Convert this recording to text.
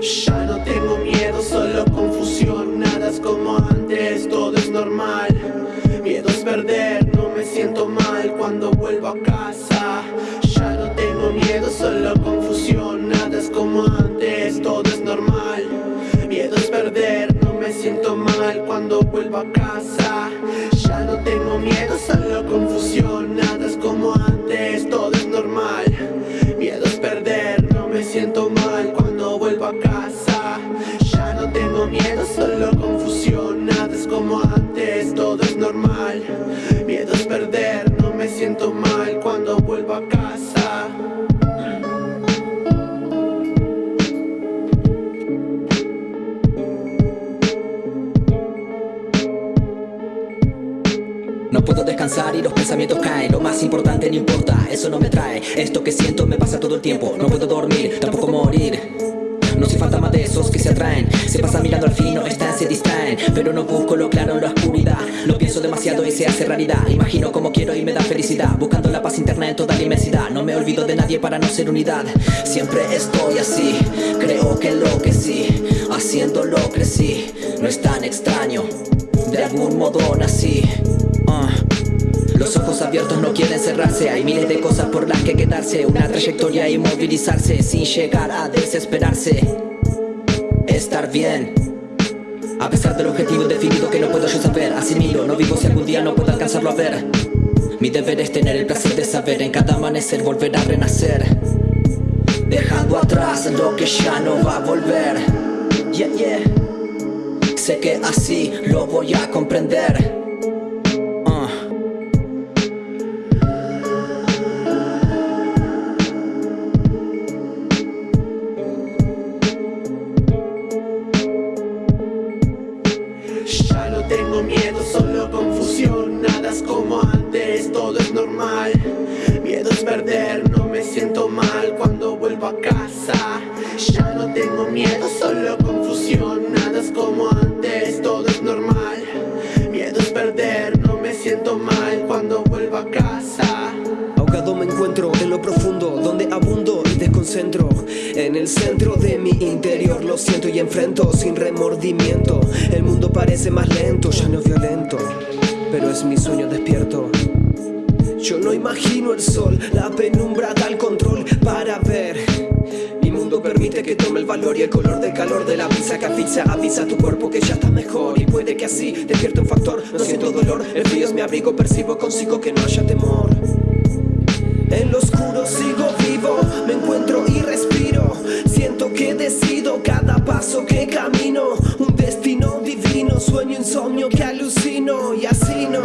Ya no tengo miedo, solo confusión Nada es como antes, todo es normal. Miedo es perder, no me siento mal cuando vuelvo a casa. Ya no tengo miedo, solo confusión Nada es como antes, todo es normal. Miedo es perder, no me siento mal cuando vuelvo a casa. Ya no tengo miedo, solo confusión Nada es como antes, y los pensamientos caen. Lo más importante no importa, eso no me trae. Esto que siento me pasa todo el tiempo No puedo dormir, tampoco morir. No soy fantasma de esos que se atraen. Se pasan mirando al fin, no están, se distraen. Pero no busco lo claro en la oscuridad. Lo pienso demasiado y se hace realidad. Imagino como quiero y me da felicidad. Buscando la paz interna en toda la inmensidad. No me olvido de nadie para no ser unidad. Siempre estoy así, creo que lo que sí. Haciéndolo crecí, no es tan extraño. De algún modo nací. Los ojos abiertos no quieren cerrarse. Hay miles de cosas por las que quedarse. Una trayectoria y movilizarse Sin llegar a desesperarse. Estar bien. A pesar del objetivo definido que no puedo yo saber Asimilo, no vivo si algún día no puedo alcanzarlo a ver. Mi deber es tener el placer de saber En cada amanecer volver a renacer. Dejando atrás lo que ya no va a volver. Yeah, yeah. Sé que así lo voy a comprender solo confusión Nada es como antes, todo es normal. Miedo es perder, no me siento mal cuando vuelvo a casa. Ya no tengo miedo, solo confusión Nada es como antes, todo es normal. Miedo es perder, no me siento mal el centro de mi interior. Lo siento y enfrento sin remordimiento. El mundo parece más lento, ya no violento Pero es mi sueño despierto. Yo no imagino el sol La penumbra da el control para ver. Mi mundo permite que tome el valor y el color del calor de la brisa que asfixia Avisa a tu cuerpo que ya está mejor. Y puede que así despierte un factor. No siento dolor, el frío es mi abrigo, percibo consigo que no haya temor en lo oscuro sigo vivo, me encuentro y respiro. Siento que decido cada paso que camino. Un destino divino, sueño insomnio que alucino Y así no,